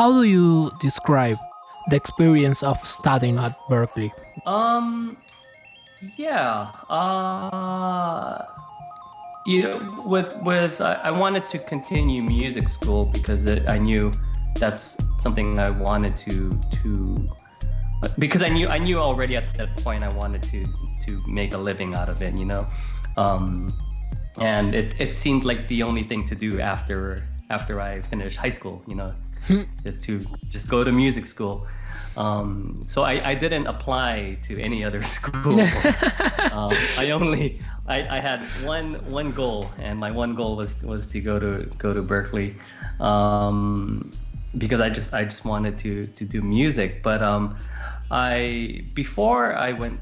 how do you describe the experience of studying at Berklee? Um, yeah. Uh, you know, with with I, wanted to continue music school because it, I knew that's something I wanted to to because I knew I knew already at that point I wanted to to make a living out of it, you know. Um, and it, it seemed like the only thing to do after after I finished high school, you know, is to just go to music school. Um, so I, I didn't apply to any other school. um, I only I, I had one one goal, and my one goal was was to go to go to Berklee, um, because I just I just wanted to to do music. But um, I before I went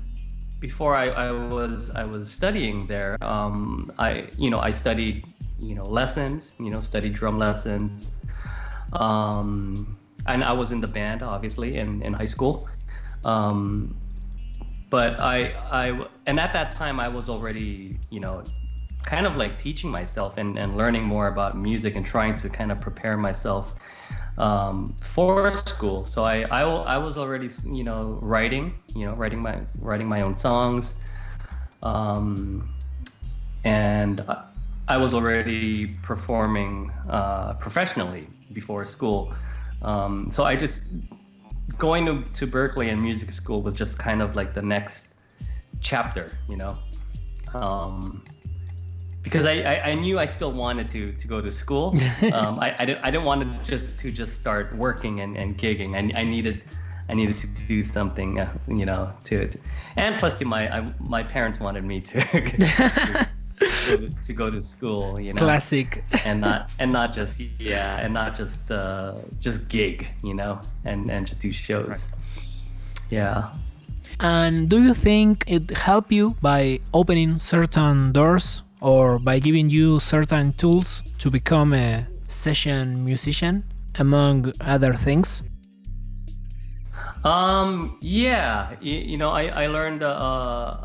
before I, I was I was studying there, um, I you know I studied you know lessons, you know studied drum lessons, um, and I was in the band obviously in, in high school. Um, but I I and at that time I was already you know kind of like teaching myself and, and learning more about music and trying to kind of prepare myself um, for school. So I, I, I was already, you know, writing, you know, writing my writing my own songs, um, and I was already performing uh, professionally before school. Um, so I just going to, to Berklee and music school was just kind of like the next chapter, you know. Um, because I, I, I, knew I still wanted to to go to school. Um, I, I, didn't I didn't want to just to just start working and, and gigging. I, I needed I needed to do something, uh, you know, to, to, and plus to my I, my parents wanted me to to, to, go to school, you know. Classic. and not and not just yeah, and not just uh, just gig, you know, and and just do shows. Right. Yeah. And do you think it helped you by opening certain doors or by giving you certain tools to become a session musician, among other things? Um, yeah, you, you know, I, I learned, uh,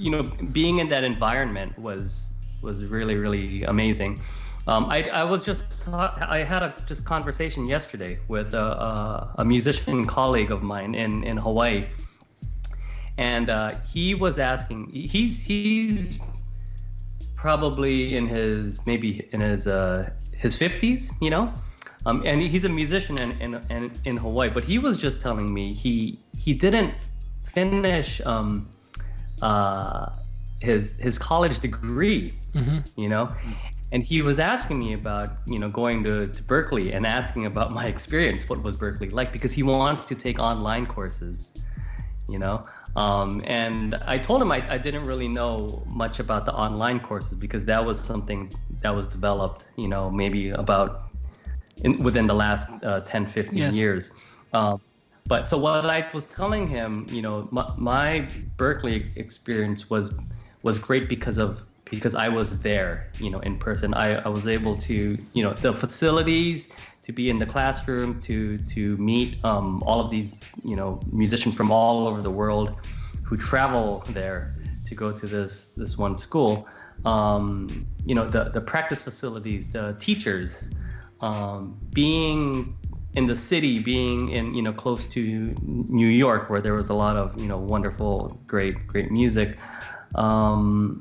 you know, being in that environment was was really really amazing. Um, I, I was just I had a just conversation yesterday with a, a, a musician colleague of mine in in Hawaii, and uh, he was asking. He's he's probably in his maybe in his uh, his 50s, you know. Um, and he's a musician in, in, in, in Hawaii, but he was just telling me he he didn't finish um, uh, his his college degree, mm-hmm. you know, and he was asking me about you know going to, to Berklee and asking about my experience, what was Berklee like, because he wants to take online courses, you know. Um, and I told him I, I didn't really know much about the online courses because that was something that was developed, you know, maybe about in, within the last uh, 10, 15 yes. years. Um, but so what I was telling him, you know, my, my Berklee experience was was great because of because I was there, you know, in person. I, I was able to, you know, the facilities, to be in the classroom, to to meet um, all of these you know musicians from all over the world who travel there to go to this this one school. Um, you know the the practice facilities, the teachers, um, being in the city, being in you know close to New York, where there was a lot of you know wonderful, great great music. Um,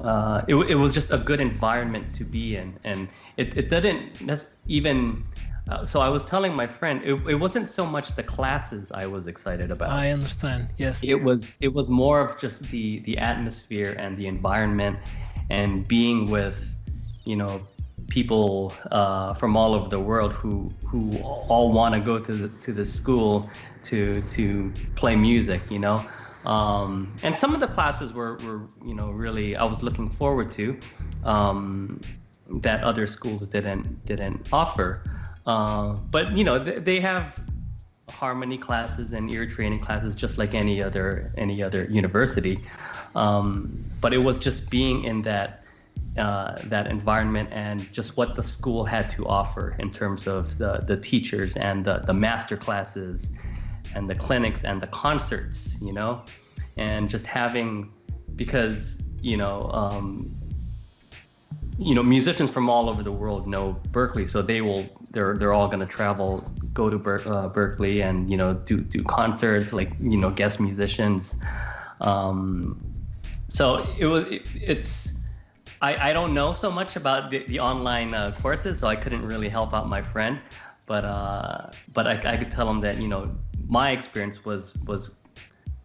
uh, it, it was just a good environment to be in, and it, it didn't even. Uh, so I was telling my friend, it, it wasn't so much the classes I was excited about. I understand. Yes. It was it was more of just the the atmosphere and the environment, and being with, you know, people uh, from all over the world who who all want to go to the, to the school to to play music. You know. Um, and some of the classes were, were, you know, really I was looking forward to um, that other schools didn't didn't offer. Uh, but you know, they, they have harmony classes and ear training classes just like any other any other university. Um, but it was just being in that uh, that environment and just what the school had to offer in terms of the the teachers and the the master classes and the clinics and the concerts, you know, and just having because you know um, you know musicians from all over the world know Berklee, so they will they're they're all going to travel, go to Ber- uh, Berklee, and you know do do concerts like you know guest musicians. Um, so it was it, it's. I, I don't know so much about the, the online uh, courses, so I couldn't really help out my friend. But uh, but I, I could tell him that you know my experience was was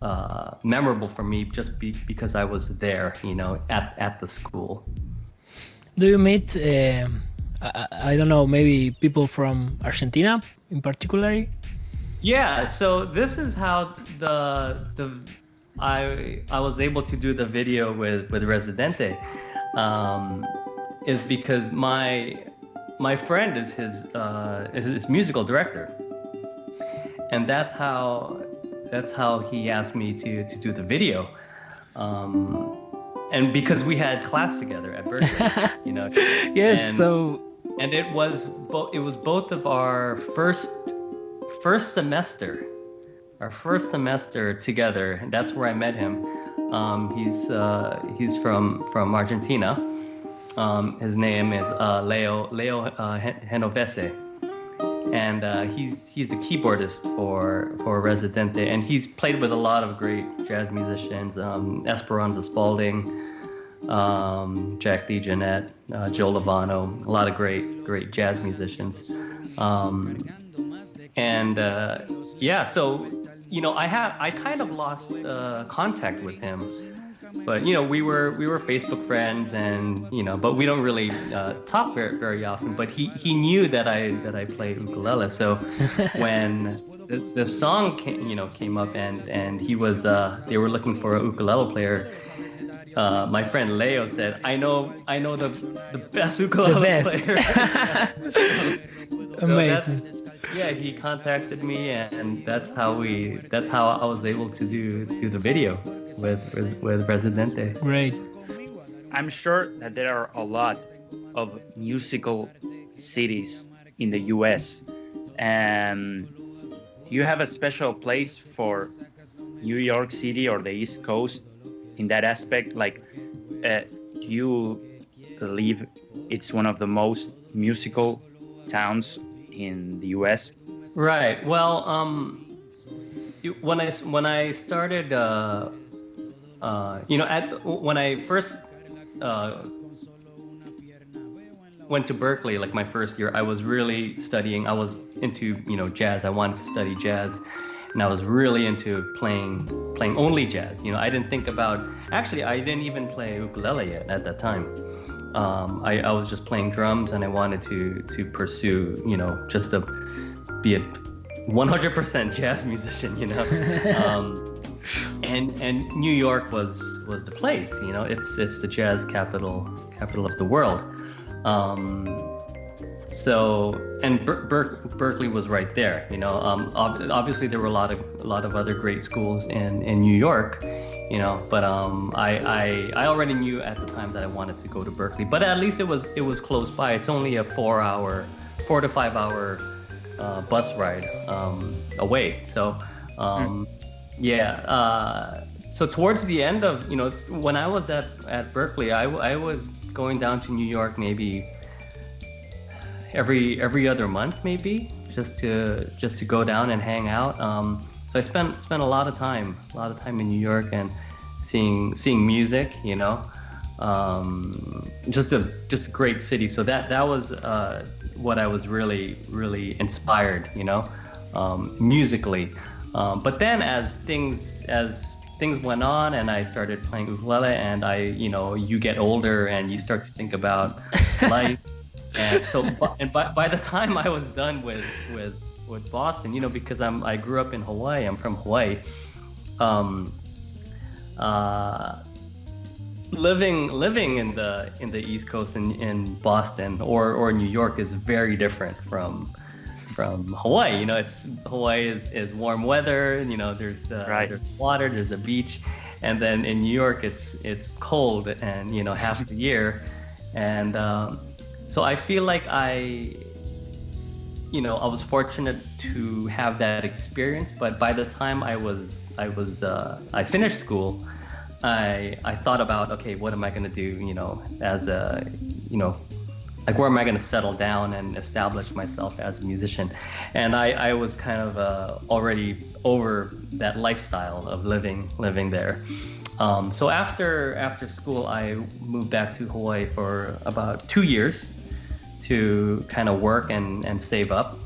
uh, memorable for me just be, because I was there, you know, at, at the school. Do you meet, uh, I, I, don't know, maybe people from Argentina in particular? Yeah, so this is how the the I I was able to do the video with with Residente, um, is because my my friend is his uh, is his musical director, and that's how that's how he asked me to to do the video. Um, and because we had class together at Berklee, you know. yes. And, so. And it was both. It was both of our first first semester, our first semester together. And that's where I met him. Um, he's uh, he's from from Argentina. Um, his name is uh, Leo Leo uh, and uh, he's he's a keyboardist for for Residente, and he's played with a lot of great jazz musicians, um, Esperanza Spalding, um, Jack DeJohnette, uh, Joe Lovano, a lot of great great jazz musicians, um, and uh, yeah, so you know I have I kind of lost uh, contact with him but you know we were we were facebook friends and you know but we don't really uh, talk very, very often but he he knew that i that i played ukulele so when the, the song came, you know came up and and he was uh they were looking for a ukulele player uh, my friend Leo said, "I know, I know the the best ukulele the best. player." so Amazing. Yeah, he contacted me, and that's how we. That's how I was able to do do the video with with, with Residente. Great. I'm sure that there are a lot of musical cities in the U.S. and you have a special place for New York City or the East Coast in that aspect. Like, uh, do you believe it's one of the most musical towns in the U.S.? Right. Well, um, when I when I started uh, uh, you know, at when I first uh, went to Berklee, like my first year, I was really studying. I was into you know jazz. I wanted to study jazz, and I was really into playing playing only jazz. You know, I didn't think about actually I didn't even play ukulele yet at that time. Um, I, I was just playing drums, and I wanted to to pursue you know just to be a 100% jazz musician. You know. Um, and and New York was was the place. You know, it's it's the jazz capital capital of the world. Um, so and Ber- Ber- Berklee was right there. You know, um, ob- obviously there were a lot of a lot of other great schools in in New York. You know, but um, I, I I already knew at the time that I wanted to go to berklee But at least it was it was close by. It's only a four hour, four to five hour uh, bus ride um, away. So. Um, mm yeah. Uh, so towards the end of you know when I was at at Berklee, I, I was going down to New York maybe every every other month maybe just to just to go down and hang out. Um, so I spent spent a lot of time a lot of time in New York and seeing seeing music. You know. Um, just a just a great city. So that that was uh, what I was really really inspired, you know, um, musically. Um, but then as things as things went on and I started playing ukulele and I you know you get older and you start to think about life and so and by, by the time I was done with with with Boston you know because I'm I grew up in Hawaii I'm from Hawaii um, uh, living living in the in the East Coast in, in Boston or or New York is very different from from Hawaii. You know, it's Hawaii is, is warm weather. You know, there's the right. there's water, there's the beach, and then in New York it's it's cold and you know half the year, and um, so I feel like I, you know, I was fortunate to have that experience. But by the time I was I was uh, I finished school. I I thought about okay, what am I gonna do? You know, as a you know, like where am I gonna settle down and establish myself as a musician? And I I was kind of uh, already over that lifestyle of living living there. Um, so after after school, I moved back to Hawaii for about two years to kind of work and and save up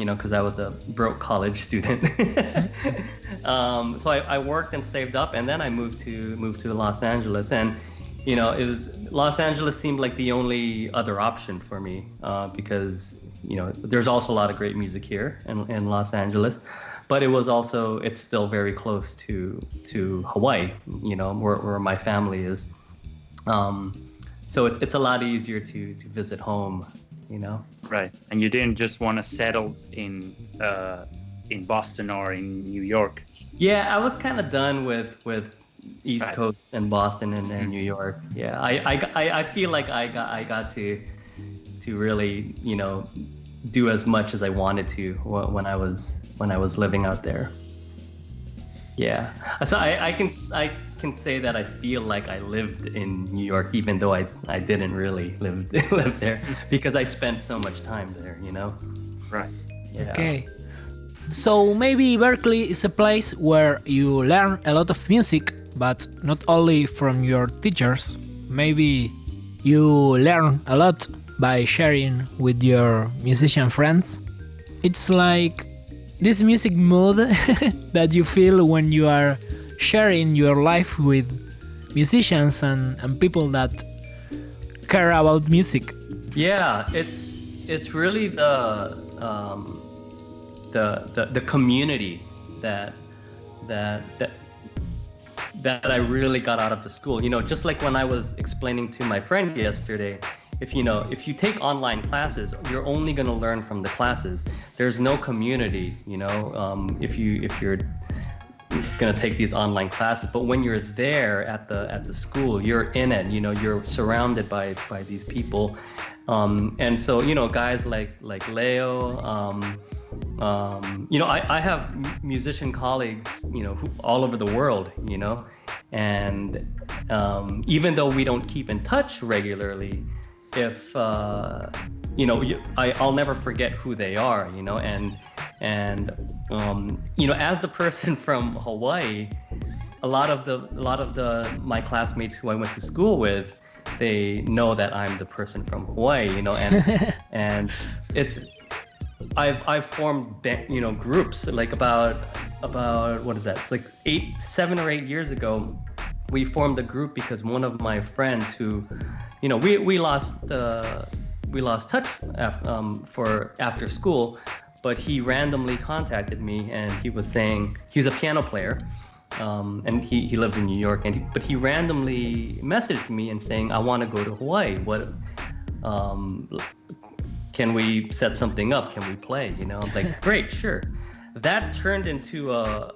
you know, because I was a broke college student. um, so I, I, worked and saved up, and then I moved to moved to Los Angeles, and you know, it was Los Angeles seemed like the only other option for me uh, because you know there's also a lot of great music here in, in Los Angeles, but it was also it's still very close to to Hawaii, you know, where, where my family is. Um, so it's, it's a lot easier to to visit home you know. Right, and you didn't just want to settle in uh, in Boston or in New York. Yeah, I was kind of done with with East right. Coast and Boston and, and mm-hmm. New York. Yeah, I, I, I feel like I got I got to to really you know do as much as I wanted to when I was when I was living out there. Yeah, so I, I can I can say that I feel like I lived in New York, even though I, I didn't really live live there because I spent so much time there, you know. Right. Yeah. Okay. So maybe Berklee is a place where you learn a lot of music, but not only from your teachers. Maybe you learn a lot by sharing with your musician friends. It's like this music mood that you feel when you are sharing your life with musicians and, and people that care about music. Yeah, it's it's really the um, the, the the community that that that that I really got out of the school. You know, just like when I was explaining to my friend yesterday, if you know, if you take online classes, you're only going to learn from the classes. There's no community. You know, um, if you if you're going to take these online classes but when you're there at the at the school you're in it you know you're surrounded by by these people. Um, and so you know guys like like leo um, um, you know I, I have musician colleagues you know who, all over the world you know and um, even though we don't keep in touch regularly if uh, you know I, I'll never forget who they are you know and and um, you know, as the person from Hawaii, a lot of the a lot of the my classmates who I went to school with, they know that I'm the person from Hawaii. You know, and and it's I've I've formed you know groups like about about what is that? It's like eight seven or eight years ago. We formed a group because one of my friends who, you know, we we lost uh, we lost touch after, um, for after school, but he randomly contacted me and he was saying he was a piano player um, and he, he lives in New York and he, but he randomly messaged me and saying I want to go to Hawaii. What um, can we set something up? Can we play? You know I'm like great sure. That turned into a,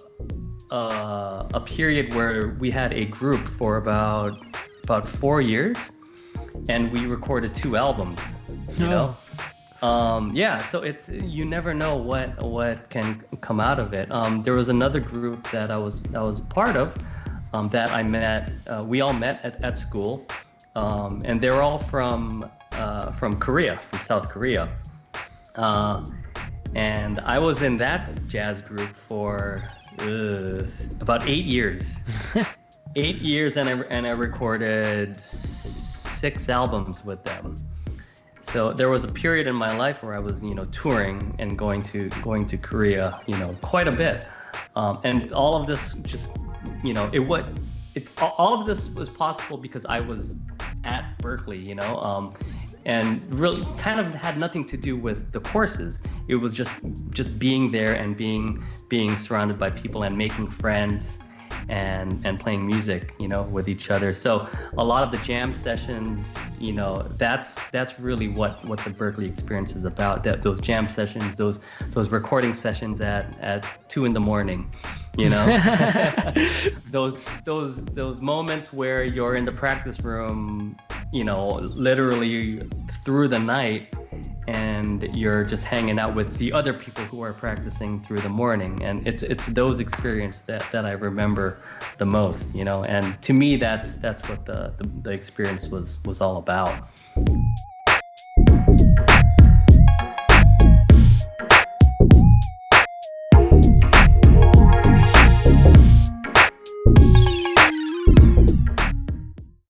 a a period where we had a group for about about four years and we recorded two albums you oh. know um, yeah, so it's you never know what what can come out of it. Um, there was another group that I was I was part of um, that I met. Uh, we all met at, at school, um, and they're all from uh, from Korea, from South Korea. Uh, and I was in that jazz group for uh, about eight years. eight years, and I and I recorded six albums with them. So there was a period in my life where I was, you know, touring and going to going to Korea, you know, quite a bit. Um, and all of this just, you know, it what it all of this was possible because I was at Berklee, you know, um, and really kind of had nothing to do with the courses. It was just just being there and being being surrounded by people and making friends and and playing music you know with each other. So a lot of the jam sessions you know that's that's really what what the berklee experience is about. That those jam sessions those those recording sessions at at two in the morning you know? Those those those moments where you're in the practice room you know, literally through the night and you're just hanging out with the other people who are practicing through the morning. And it's it's those experiences that, that I remember the most you know? And to me that's that's what the, the, the experience was was all about